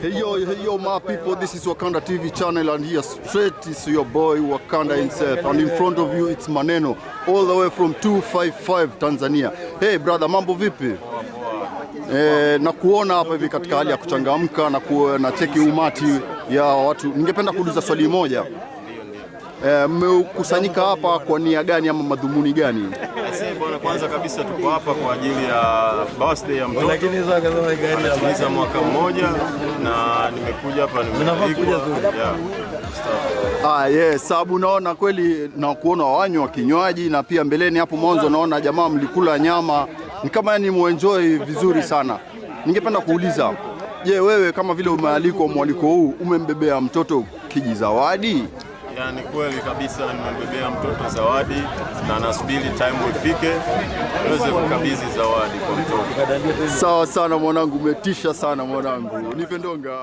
Hey yo, hey yo, my people, this is Wakanda TV channel, and here straight is your boy Wakanda himself, and in front of you it's Maneno, all the way from 255 Tanzania. Hey brother, mambo vipi? Eh, na kuona hapa hivi katika hali ya kuchangamka na, ku, na cheki umati ya watu. Ningependa kuuliza swali moja. Eh, mmekusanyika hapa kwa nia gani ama madhumuni gani? Bwana, kwanza kabisa tuko hapa kwa ajili ya birthday ya mtoto anatimiza mwaka mmoja, na nimekuja hapa nimealikwa. Yeah. Ah, yes, sababu naona kweli na kuona wanywa kinywaji na pia mbeleni hapo mwanzo naona jamaa mlikula nyama, ni kama yani muenjoy vizuri sana. Ningependa kuuliza, je, wewe kama vile umealikwa mwaliko huu umembebea mtoto kijizawadi? Yani kweli kabisa nimembebea mtoto zawadi na nasubiri time ifike niweze kukabidhi zawadi kwa mtoto. Sawa sana mwanangu, umetisha sana mwanangu, nipe ndonga.